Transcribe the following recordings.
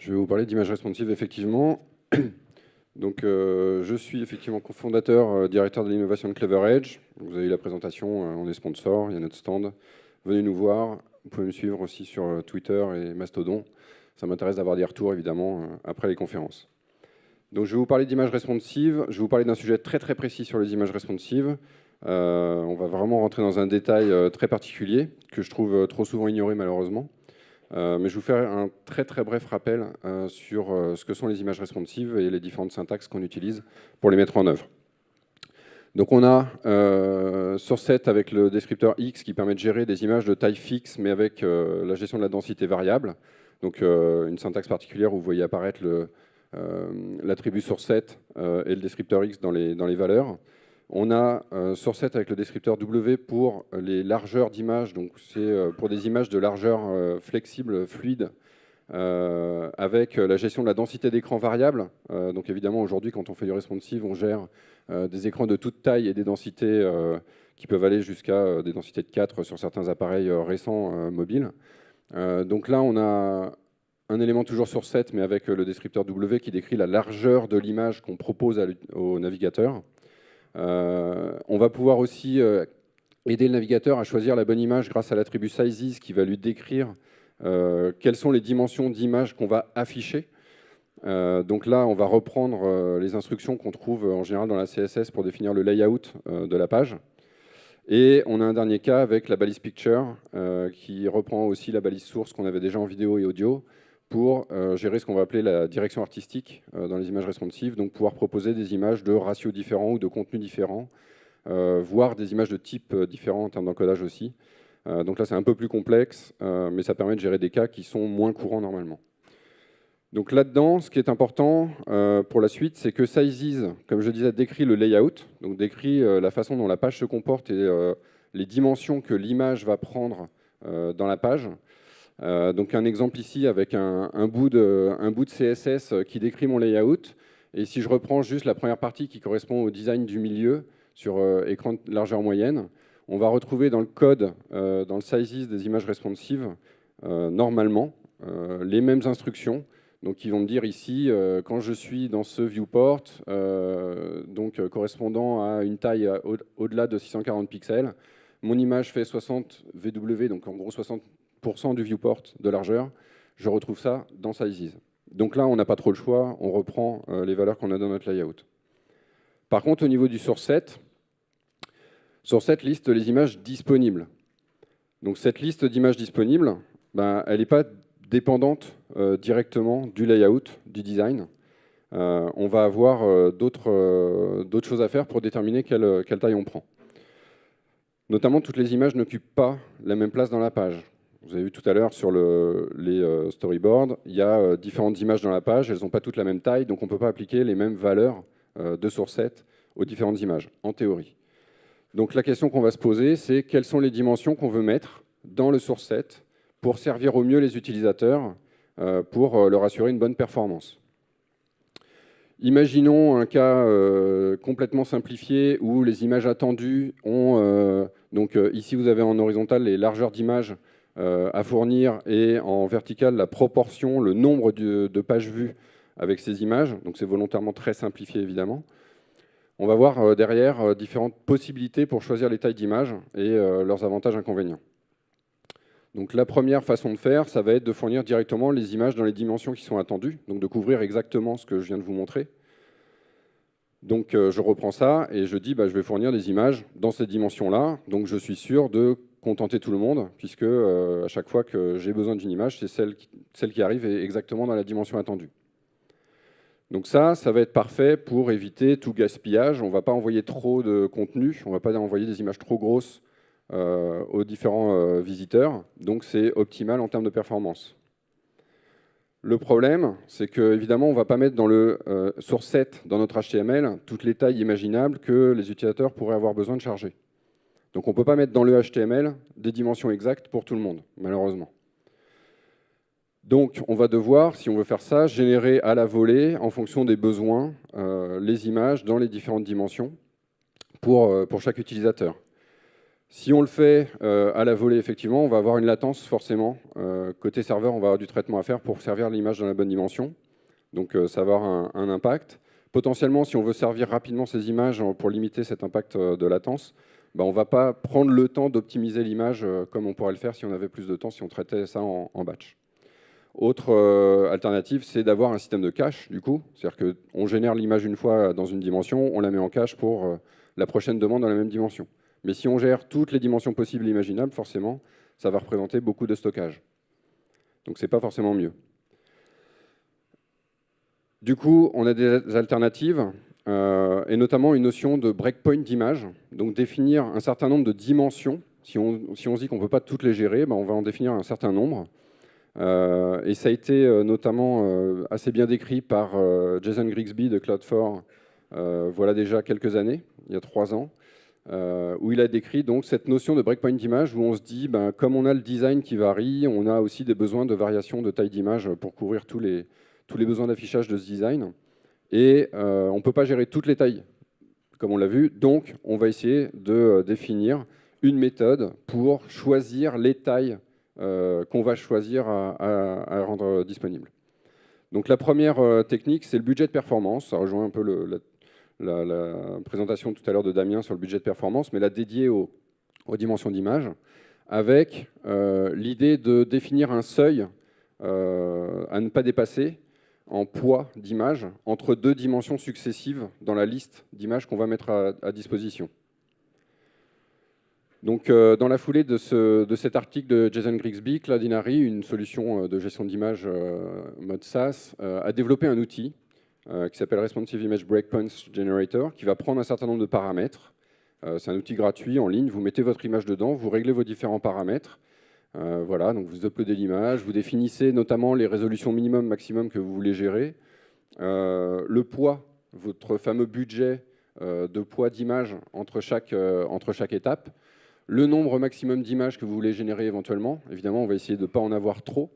Je vais vous parler d'image responsive, effectivement. Donc, euh, je suis effectivement cofondateur, euh, directeur de l'innovation de Clever Edge. Vous avez eu la présentation, euh, on est sponsor, il y a notre stand. Venez nous voir. Vous pouvez me suivre aussi sur Twitter et Mastodon. Ça m'intéresse d'avoir des retours, évidemment, après les conférences. Donc, je vais vous parler d'images responsives. Je vais vous parler d'un sujet très très précis sur les images responsives. on va vraiment rentrer dans un détail très particulier que je trouve trop souvent ignoré, malheureusement. Euh, mais je vous faire un très très bref rappel euh, sur euh, ce que sont les images responsives et les différentes syntaxes qu'on utilise pour les mettre en œuvre. Donc on a source set avec le descripteur X qui permet de gérer des images de taille fixe mais avec la gestion de la densité variable. Donc une syntaxe particulière où vous voyez apparaître l'attribut source set et le descripteur X dans les, dans les valeurs. On a euh, source avec le descripteur W pour les largeurs d'images, donc c'est euh, pour des images de largeur euh, flexible, fluide, avec la gestion de la densité d'écran variable. donc évidemment, aujourd'hui, quand on fait du responsive, on gère des écrans de toute taille et des densités qui peuvent aller jusqu'à des densités de 4 sur certains appareils récents mobiles. donc là, on a un élément toujours sur 7, mais avec le descripteur W qui décrit la largeur de l'image qu'on propose au navigateur. Euh, on va pouvoir aussi euh, aider le navigateur à choisir la bonne image grâce à l'attribut sizes qui va lui décrire euh, quelles sont les dimensions d'image qu'on va afficher. donc là, on va reprendre les instructions qu'on trouve en général dans la CSS pour définir le layout de la page. Et on a un dernier cas avec la balise picture qui reprend aussi la balise source qu'on avait déjà en vidéo et audio pour euh, gérer ce qu'on va appeler la direction artistique euh, dans les images responsives, donc pouvoir proposer des images de ratios différents ou de contenus différents, euh, voire des images de types différents en termes d'encodage aussi. donc là, c'est un peu plus complexe, mais ça permet de gérer des cas qui sont moins courants normalement. Donc là-dedans, ce qui est important pour la suite, c'est que Sizes, comme je disais, décrit le layout, donc décrit la façon dont la page se comporte et les dimensions que l'image va prendre dans la page. Euh, donc un exemple ici avec un, bout de, CSS qui décrit mon layout. Et si je reprends juste la première partie qui correspond au design du milieu sur euh, écran de largeur moyenne, on va retrouver dans le code, euh, dans le sizes des images responsives, normalement, les mêmes instructions. Donc ils vont me dire ici, quand je suis dans ce viewport, donc correspondant à une taille au-delà de 640 pixels, mon image fait 60 VW, donc en gros 60 du viewport de largeur, je retrouve ça dans Sizes. Donc là, on n'a pas trop le choix, on reprend euh, les valeurs qu'on a dans notre layout. Par contre, au niveau du source set, source set liste les images disponibles. Donc cette liste d'images disponibles, ben, elle n'est pas dépendante euh, directement du layout, du design. Euh, on va avoir d'autres choses à faire pour déterminer quelle, quelle taille on prend. Notamment, toutes les images n'occupent pas la même place dans la page. Vous avez vu tout à l'heure sur le, les euh, storyboards, il y a euh, différentes images dans la page, elles n'ont pas toutes la même taille, donc on ne peut pas appliquer les mêmes valeurs euh, de source set aux différentes images, en théorie. Donc la question qu'on va se poser, c'est quelles sont les dimensions qu'on veut mettre dans le source set pour servir au mieux les utilisateurs, pour leur assurer une bonne performance. Imaginons un cas complètement simplifié où les images attendues ont... donc ici, vous avez en horizontal les largeurs d'images à fournir et en vertical la proportion, le nombre de, pages vues avec ces images. Donc c'est volontairement très simplifié évidemment. On va voir euh, derrière euh, différentes possibilités pour choisir les tailles d'images et leurs avantages et inconvénients. Donc la première façon de faire, ça va être de fournir directement les images dans les dimensions qui sont attendues, donc de couvrir exactement ce que je viens de vous montrer. Donc je reprends ça et je dis bah, je vais fournir des images dans ces dimensions-là, donc je suis sûr de contenter tout le monde, puisque euh, à chaque fois que j'ai besoin d'une image, c'est celle, qui arrive exactement dans la dimension attendue. Donc ça, ça va être parfait pour éviter tout gaspillage. On ne va pas envoyer trop de contenu, on ne va pas envoyer des images trop grosses euh, aux différents euh, visiteurs. Donc c'est optimal en termes de performance. Le problème, c'est qu'évidemment, on ne va pas mettre dans le source set, dans notre HTML, toutes les tailles imaginables que les utilisateurs pourraient avoir besoin de charger. Donc on ne peut pas mettre dans le HTML des dimensions exactes pour tout le monde, malheureusement. Donc on va devoir, si on veut faire ça, générer à la volée, en fonction des besoins, euh, les images dans les différentes dimensions pour, euh, pour chaque utilisateur. Si on le fait à la volée, effectivement, on va avoir une latence forcément. côté serveur, on va avoir du traitement à faire pour servir l'image dans la bonne dimension. Donc ça va avoir un, impact. Potentiellement, si on veut servir rapidement ces images pour limiter cet impact de latence, bah, on ne va pas prendre le temps d'optimiser l'image comme on pourrait le faire si on avait plus de temps, si on traitait ça en batch. Autre euh, alternative, c'est d'avoir un système de cache, du coup. C'est-à-dire qu'on génère l'image une fois dans une dimension, on la met en cache pour euh, la prochaine demande dans la même dimension. Mais si on gère toutes les dimensions possibles et imaginables, forcément, ça va représenter beaucoup de stockage. Donc ce n'est pas forcément mieux. Du coup, on a des alternatives, euh, et notamment une notion de breakpoint d'image, donc définir un certain nombre de dimensions. Si on, se dit qu'on ne peut pas toutes les gérer, ben on va en définir un certain nombre. Euh, et ça a été euh, notamment assez bien décrit par Jason Grigsby de Cloud4 voilà déjà quelques années, il y a trois ans, où il a décrit donc cette notion de breakpoint d'image où on se dit, ben, comme on a le design qui varie, on a aussi des besoins de variation de taille d'image pour couvrir tous les, tous les besoins d'affichage de ce design. Et on ne peut pas gérer toutes les tailles, comme on l'a vu, donc on va essayer de définir une méthode pour choisir les tailles euh, qu'on va choisir à, rendre disponible. Donc la première euh, technique, c'est le budget de performance. Ça rejoint un peu la, présentation tout à l'heure de Damien sur le budget de performance, mais la dédiée aux, dimensions d'image, avec euh, l'idée de définir un seuil à ne pas dépasser en poids d'image entre deux dimensions successives dans la liste d'images qu'on va mettre à disposition. Donc, euh, dans la foulée de, cet article de Jason Grigsby, Cloudinary, une solution euh, de gestion d'image euh, mode SaaS, a développé un outil qui s'appelle Responsive Image Breakpoints Generator, qui va prendre un certain nombre de paramètres. C'est un outil gratuit en ligne. Vous mettez votre image dedans, vous réglez vos différents paramètres. Voilà, donc vous uploadez l'image, vous définissez notamment les résolutions minimum, maximum que vous voulez gérer, le poids, votre fameux budget de poids d'image entre chaque, étape le nombre maximum d'images que vous voulez générer éventuellement. Évidemment, on va essayer de ne pas en avoir trop.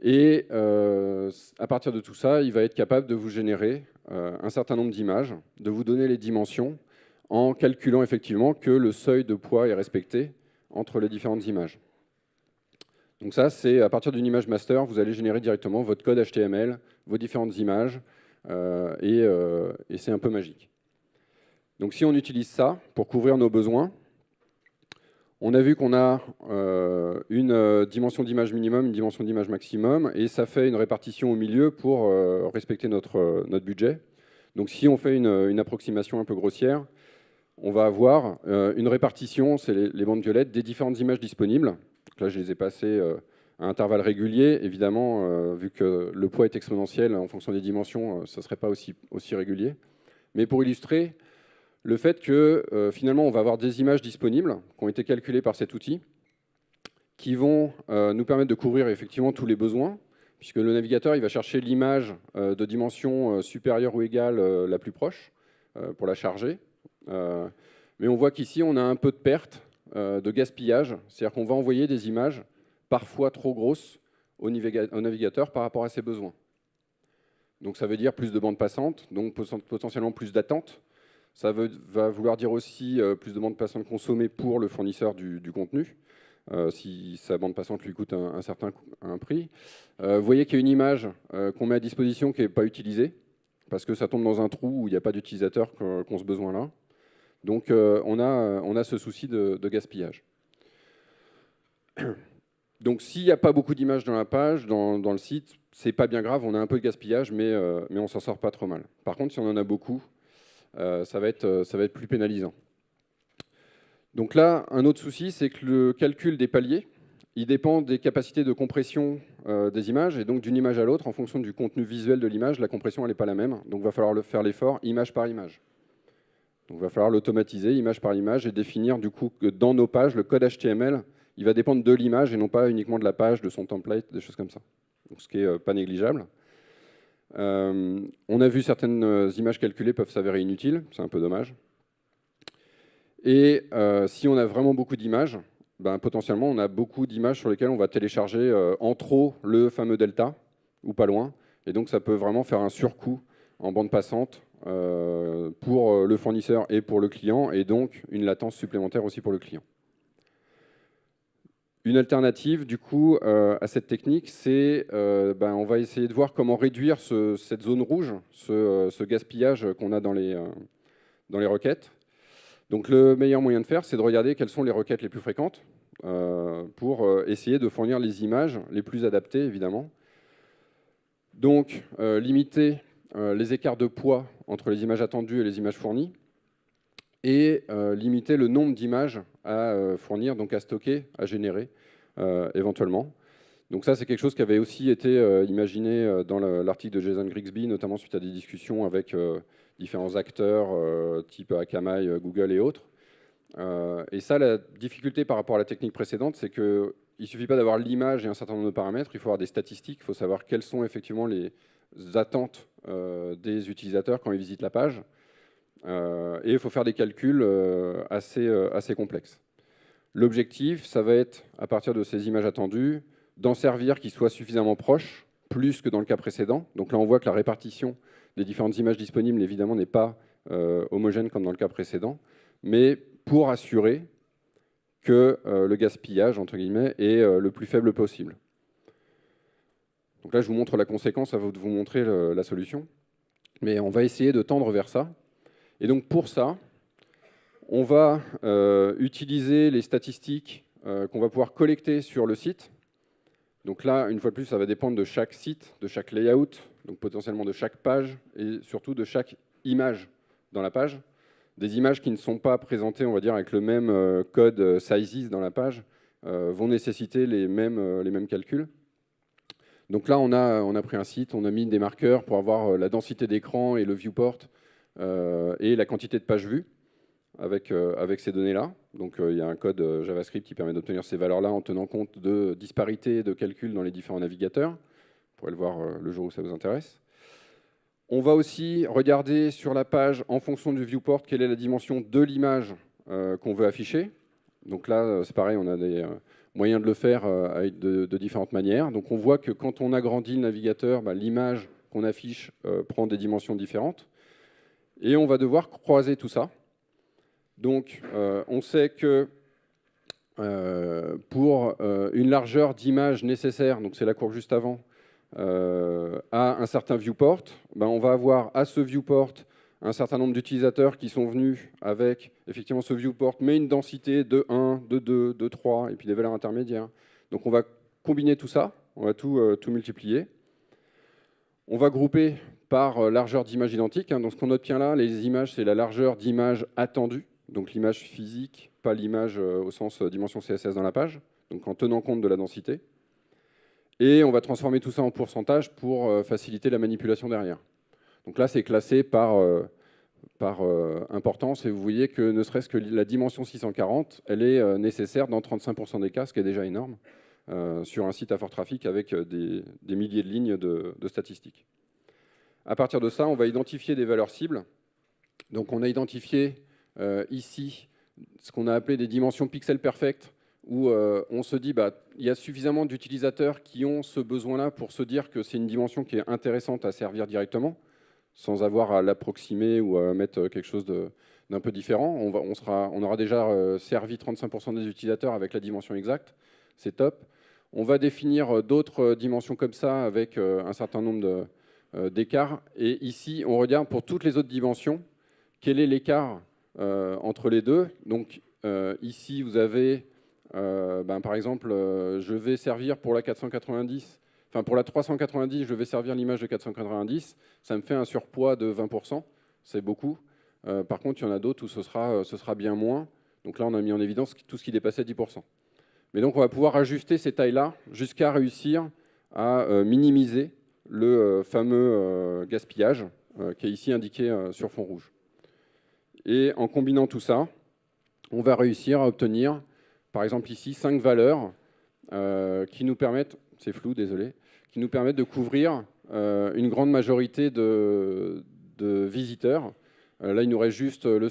Et euh, à partir de tout ça, il va être capable de vous générer euh, un certain nombre d'images, de vous donner les dimensions, en calculant effectivement que le seuil de poids est respecté entre les différentes images. Donc ça, c'est à partir d'une image master, vous allez générer directement votre code HTML, vos différentes images, euh, et, et c'est un peu magique. Donc si on utilise ça pour couvrir nos besoins, on a vu qu'on a euh, une euh, dimension d'image minimum, une dimension d'image maximum, et ça fait une répartition au milieu pour euh, respecter notre, notre budget. Donc si on fait une, approximation un peu grossière, on va avoir une répartition, c'est les, bandes violettes, des différentes images disponibles. Là, je les ai passées à intervalles réguliers. Évidemment, vu que le poids est exponentiel en fonction des dimensions, ça ne serait pas aussi, aussi régulier. Mais pour illustrer, le fait que euh, finalement on va avoir des images disponibles qui ont été calculées par cet outil, qui vont euh, nous permettre de couvrir effectivement tous les besoins, puisque le navigateur il va chercher l'image euh, de dimension supérieure ou égale la plus proche pour la charger. mais on voit qu'ici on a un peu de perte, de gaspillage, c'est-à-dire qu'on va envoyer des images parfois trop grosses au navigateur par rapport à ses besoins. Donc ça veut dire plus de bandes passantes, donc potentiellement plus d'attente, ça va vouloir dire aussi euh, plus de bande passante consommée pour le fournisseur du, contenu, euh, si sa bande passante lui coûte un, certain prix. Euh, vous voyez qu'il y a une image qu'on met à disposition qui n'est pas utilisée, parce que ça tombe dans un trou où il n'y a pas d'utilisateur qui ont ce besoin-là. Donc on, a, on a ce souci de, gaspillage. Donc s'il n'y a pas beaucoup d'images dans la page, dans, le site, c'est pas bien grave, on a un peu de gaspillage, mais, mais on s'en sort pas trop mal. Par contre, si on en a beaucoup, euh, ça, va être, euh, plus pénalisant. Donc là, un autre souci, c'est que le calcul des paliers, il dépend des capacités de compression euh, des images, et donc d'une image à l'autre, en fonction du contenu visuel de l'image, la compression n'est pas la même, donc il va falloir faire l'effort image par image. Donc il va falloir l'automatiser image par image et définir du coup que dans nos pages, le code HTML, il va dépendre de l'image et non pas uniquement de la page, de son template, des choses comme ça. Ce qui n'est pas négligeable. Euh, on a vu certaines euh, images calculées peuvent s'avérer inutiles, c'est un peu dommage. Et euh, si on a vraiment beaucoup d'images, ben, potentiellement on a beaucoup d'images sur lesquelles on va télécharger en trop le fameux delta, ou pas loin. Et donc ça peut vraiment faire un surcoût en bande passante pour le fournisseur et pour le client, et donc une latence supplémentaire aussi pour le client. Une alternative, du coup, à cette technique, c'est ben, on va essayer de voir comment réduire cette zone rouge, ce, gaspillage qu'on a dans les, dans les requêtes. Donc le meilleur moyen de faire, c'est de regarder quelles sont les requêtes les plus fréquentes pour essayer de fournir les images les plus adaptées, évidemment. Donc, limiter les écarts de poids entre les images attendues et les images fournies, et limiter le nombre d'images à fournir, donc à stocker, à générer éventuellement. Donc ça, c'est quelque chose qui avait aussi été imaginé dans l'article de Jason Grigsby, notamment suite à des discussions avec différents acteurs, type Akamai, Google et autres. et ça, la difficulté par rapport à la technique précédente, c'est que il ne suffit pas d'avoir l'image et un certain nombre de paramètres, il faut avoir des statistiques, il faut savoir quelles sont effectivement les attentes euh, des utilisateurs quand ils visitent la page. Euh, et il faut faire des calculs euh, assez, assez complexes. L'objectif, ça va être, à partir de ces images attendues, d'en servir qui soient suffisamment proches, plus que dans le cas précédent. Donc là, on voit que la répartition des différentes images disponibles, évidemment, n'est pas homogène comme dans le cas précédent, mais pour assurer que le gaspillage, entre guillemets, est le plus faible possible. Donc là, je vous montre la conséquence, vous de vous montrer la solution. Mais on va essayer de tendre vers ça. Et donc pour ça, on va euh, utiliser les statistiques qu'on va pouvoir collecter sur le site. Donc là, une fois de plus, ça va dépendre de chaque site, de chaque layout, donc potentiellement de chaque page et surtout de chaque image dans la page des images qui ne sont pas présentées, on va dire, avec le même euh, code euh, sizes dans la page, euh, vont nécessiter les mêmes, les mêmes calculs. Donc là, on a, on a pris un site, on a mis des marqueurs pour avoir la densité d'écran et le viewport et la quantité de pages vues avec, avec ces données-là. Donc il y a un code JavaScript qui permet d'obtenir ces valeurs-là en tenant compte de disparités de calculs dans les différents navigateurs. Vous pourrez le voir le jour où ça vous intéresse. On va aussi regarder sur la page, en fonction du viewport, quelle est la dimension de l'image euh, qu'on veut afficher. Donc là, euh, c'est pareil, on a des euh, moyens de le faire de, différentes manières. Donc on voit que quand on agrandit le navigateur, bah, l'image qu'on affiche prend des dimensions différentes. Et on va devoir croiser tout ça. Donc on sait que pour une largeur d'image nécessaire, donc c'est la courbe juste avant, euh, à un certain viewport, ben on va avoir à ce viewport un certain nombre d'utilisateurs qui sont venus avec effectivement ce viewport, mais une densité de 1, de 2, de 3, et puis des valeurs intermédiaires. Donc on va combiner tout ça, on va tout, euh, multiplier. On va grouper par euh, largeur d'image identique. Hein. Donc ce qu'on note bien là, les images, c'est la largeur d'image attendue, donc l'image physique, pas l'image au sens dimension CSS dans la page, donc en tenant compte de la densité. Et on va transformer tout ça en pourcentage pour euh, faciliter la manipulation derrière. Donc là, c'est classé par, euh, par euh, importance, et vous voyez que ne serait-ce que la dimension 640, elle est nécessaire dans 35% des cas, ce qui est déjà énorme, sur un site à fort trafic avec des, milliers de lignes de, statistiques. À partir de ça, on va identifier des valeurs cibles. Donc on a identifié ici ce qu'on a appelé des dimensions pixels perfect, où euh, on se dit bah il y a suffisamment d'utilisateurs qui ont ce besoin-là pour se dire que c'est une dimension qui est intéressante à servir directement, sans avoir à l'approximer ou à mettre quelque chose d'un peu différent. On, aura déjà euh, servi 35% des utilisateurs avec la dimension exacte, c'est top. On va définir euh, d'autres dimensions comme ça avec un certain nombre d'écarts. Et ici, on regarde pour toutes les autres dimensions, quel est l'écart entre les deux. Donc ici, vous avez euh, ben, par exemple, euh, je vais servir pour la 490, enfin pour la 390, je vais servir l'image de 490, ça me fait un surpoids de 20%, c'est beaucoup. Euh, par contre, il y en a d'autres où ce sera, ce sera bien moins. Donc là, on a mis en évidence tout ce qui dépassait 10%. Mais donc, on va pouvoir ajuster ces tailles-là jusqu'à réussir à minimiser le fameux gaspillage qui est ici indiqué sur fond rouge. Et en combinant tout ça, on va réussir à obtenir par exemple ici, cinq valeurs euh, qui nous permettent, c'est flou, désolé, qui nous permettent de couvrir euh, une grande majorité de, visiteurs. Euh, là, il nous reste juste le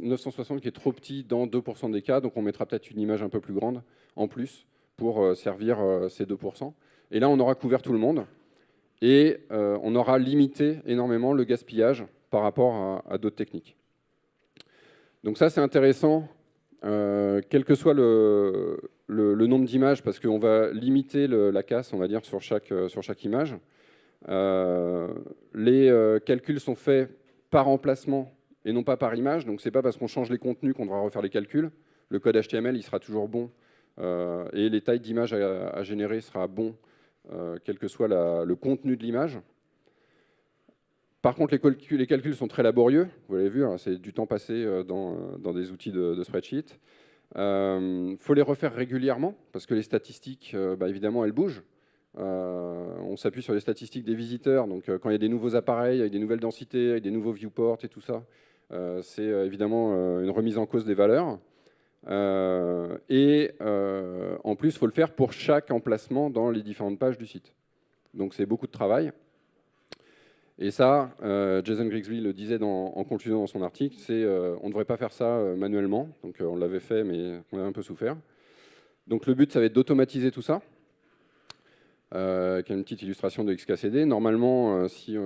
960 qui est trop petit dans 2% des cas, donc on mettra peut-être une image un peu plus grande en plus pour servir ces 2%. Et là, on aura couvert tout le monde et on aura limité énormément le gaspillage par rapport à, d'autres techniques. Donc ça, c'est intéressant, quel que soit le, nombre d'images, parce qu'on va limiter la casse, on va dire, sur chaque, chaque image. les calculs sont faits par emplacement et non pas par image. Donc c'est pas parce qu'on change les contenus qu'on devra refaire les calculs. Le code HTML, il sera toujours bon euh, et les tailles d'images à, générer sera bon, euh, quel que soit le contenu de l'image. Par contre, les calculs, sont très laborieux. Vous l'avez vu, hein, c'est du temps passé euh, dans, des outils de, spreadsheet. Il faut les refaire régulièrement parce que les statistiques, bah, évidemment, elles bougent. on s'appuie sur les statistiques des visiteurs. Donc, quand il y a des nouveaux appareils avec des nouvelles densités, avec des nouveaux viewports et tout ça, c'est évidemment une remise en cause des valeurs. Euh, et euh, en plus, il faut le faire pour chaque emplacement dans les différentes pages du site. Donc c'est beaucoup de travail. Et ça, euh, Jason Grigsby le disait en conclusion dans son article, c'est on ne devrait pas faire ça manuellement. Donc on l'avait fait, mais on a un peu souffert. Donc le but, ça va être d'automatiser tout ça. Euh, qui une petite illustration de XKCD. Normalement, si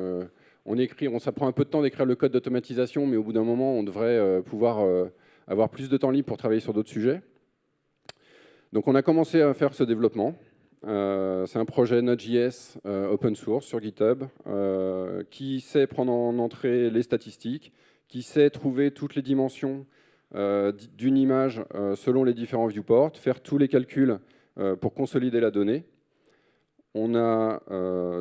on écrit, on, ça prend un peu de temps d'écrire le code d'automatisation, mais au bout d'un moment, on devrait pouvoir avoir plus de temps libre pour travailler sur d'autres sujets. Donc on a commencé à faire ce développement. Euh, c'est un projet Node.js euh, open source sur GitHub euh, qui sait prendre en entrée les statistiques, qui sait trouver toutes les dimensions d'une image selon les différents viewports, faire tous les calculs pour consolider la donnée. On a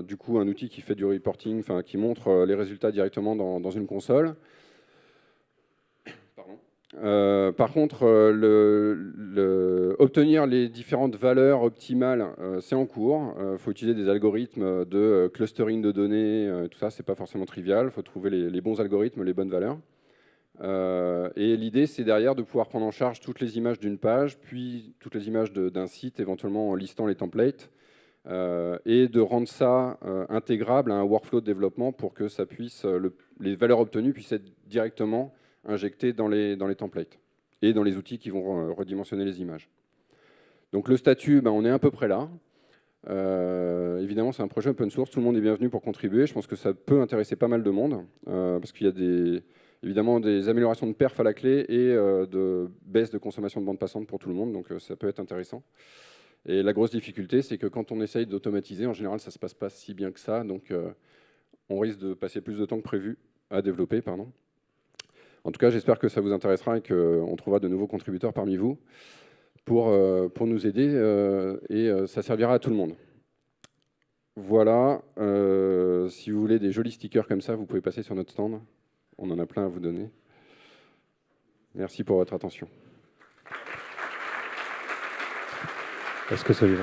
du coup un outil qui fait du reporting, qui montre les résultats directement dans une console. Euh, par contre, euh, obtenir les différentes valeurs optimales, euh, c'est en cours. Il faut utiliser des algorithmes de clustering de données, tout ça, c'est pas forcément trivial. Il faut trouver les, bons algorithmes, les bonnes valeurs. et l'idée, c'est derrière de pouvoir prendre en charge toutes les images d'une page, puis toutes les images d'un site, éventuellement en listant les templates, et de rendre ça intégrable à un workflow de développement pour que ça puisse, les valeurs obtenues puissent être directement injectés dans les, dans les templates et dans les outils qui vont redimensionner les images. Donc le statut, ben, on est à peu près là. Euh, évidemment, c'est un projet open source, tout le monde est bienvenu pour contribuer. Je pense que ça peut intéresser pas mal de monde, euh, parce qu'il y a des, évidemment des améliorations de perf à la clé et euh, de baisse de consommation de bande passante pour tout le monde, donc ça peut être intéressant. Et la grosse difficulté, c'est que quand on essaye d'automatiser, en général, ça ne se passe pas si bien que ça, donc on risque de passer plus de temps que prévu à développer. Pardon. En tout cas, j'espère que ça vous intéressera et qu'on trouvera de nouveaux contributeurs parmi vous pour, euh, pour nous aider euh, et euh, ça servira à tout le monde. Voilà, si vous voulez des jolis stickers comme ça, vous pouvez passer sur notre stand. On en a plein à vous donner. Merci pour votre attention. Est-ce que ça lui